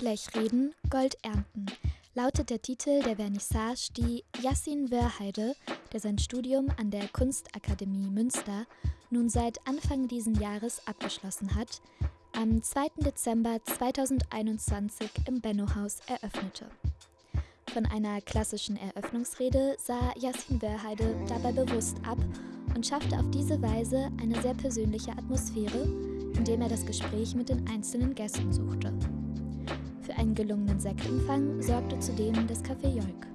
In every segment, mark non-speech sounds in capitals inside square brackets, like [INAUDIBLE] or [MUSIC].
Blech reden, Gold ernten lautet der Titel der Vernissage, die Yassin Wörheide, der sein Studium an der Kunstakademie Münster nun seit Anfang diesen Jahres abgeschlossen hat, am 2. Dezember 2021 im Benno-Haus eröffnete. Von einer klassischen Eröffnungsrede sah Yassin Wörheide dabei bewusst ab und schaffte auf diese Weise eine sehr persönliche Atmosphäre, indem er das Gespräch mit den einzelnen Gästen suchte. Für einen gelungenen Sektempfang sorgte zudem das Café Jolk.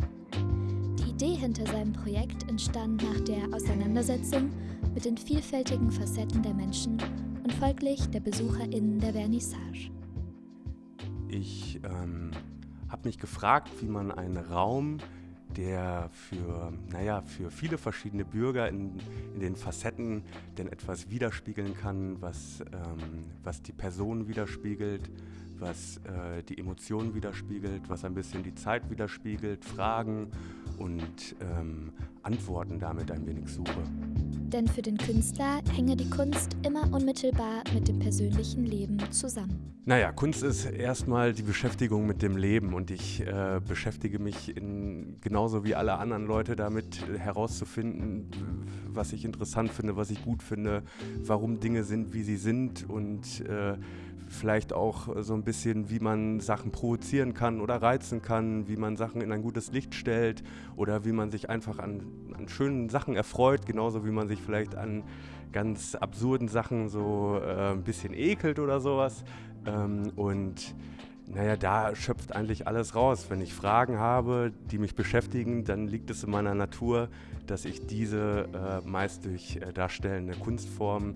Die Idee hinter seinem Projekt entstand nach der Auseinandersetzung mit den vielfältigen Facetten der Menschen und folglich der BesucherInnen der Vernissage. Ich ähm, habe mich gefragt, wie man einen Raum der für, naja, für viele verschiedene Bürger in, in den Facetten denn etwas widerspiegeln kann, was, ähm, was die Person widerspiegelt, was äh, die Emotionen widerspiegelt, was ein bisschen die Zeit widerspiegelt, Fragen und ähm, Antworten damit ein wenig suche. Denn für den Künstler hänge die Kunst immer unmittelbar mit dem persönlichen Leben zusammen. Naja, Kunst ist erstmal die Beschäftigung mit dem Leben und ich äh, beschäftige mich in, genauso wie alle anderen Leute damit herauszufinden, was ich interessant finde, was ich gut finde, warum Dinge sind, wie sie sind und äh, vielleicht auch so ein bisschen, wie man Sachen provozieren kann oder reizen kann, wie man Sachen in ein gutes Licht stellt oder wie man sich einfach an, an schönen Sachen erfreut, genauso wie man sich vielleicht an ganz absurden Sachen so äh, ein bisschen ekelt oder sowas. Ähm, und naja, da schöpft eigentlich alles raus. Wenn ich Fragen habe, die mich beschäftigen, dann liegt es in meiner Natur, dass ich diese äh, meist durch äh, darstellende Kunstformen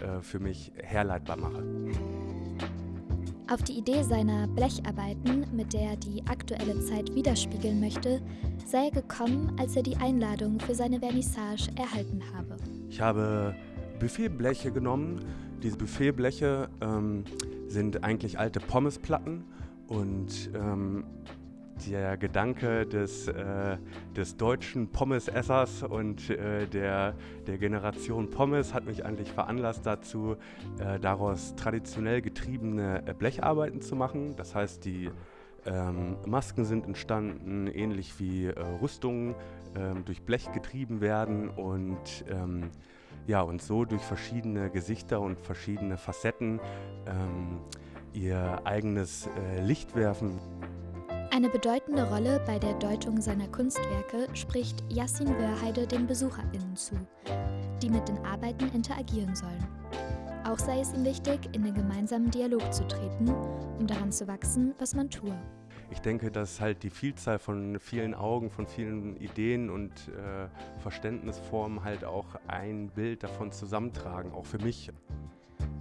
äh, für mich herleitbar mache. Auf die Idee seiner Blecharbeiten, mit der er die aktuelle Zeit widerspiegeln möchte, sei er gekommen, als er die Einladung für seine Vernissage erhalten habe. Ich habe Buffetbleche genommen. Diese Buffetbleche ähm, sind eigentlich alte Pommesplatten und ähm, der Gedanke des, äh, des deutschen Pommesessers und äh, der, der Generation Pommes hat mich eigentlich veranlasst dazu, äh, daraus traditionell getriebene äh, Blecharbeiten zu machen. Das heißt, die ähm, Masken sind entstanden, ähnlich wie äh, Rüstungen ähm, durch Blech getrieben werden und ähm, ja, und so durch verschiedene Gesichter und verschiedene Facetten ähm, ihr eigenes äh, Licht werfen. Eine bedeutende Rolle bei der Deutung seiner Kunstwerke spricht Yassin Wörheide den BesucherInnen zu, die mit den Arbeiten interagieren sollen. Auch sei es ihm wichtig, in den gemeinsamen Dialog zu treten, um daran zu wachsen, was man tue. Ich denke, dass halt die Vielzahl von vielen Augen, von vielen Ideen und äh, Verständnisformen halt auch ein Bild davon zusammentragen, auch für mich.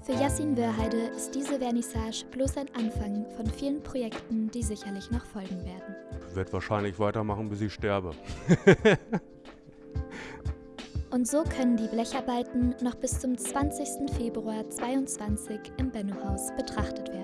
Für Yassin Wörheide ist diese Vernissage bloß ein Anfang von vielen Projekten, die sicherlich noch folgen werden. Ich werde wahrscheinlich weitermachen, bis ich sterbe. [LAUGHS] Und so können die Blecharbeiten noch bis zum 20. Februar 2022 im Benno-Haus betrachtet werden.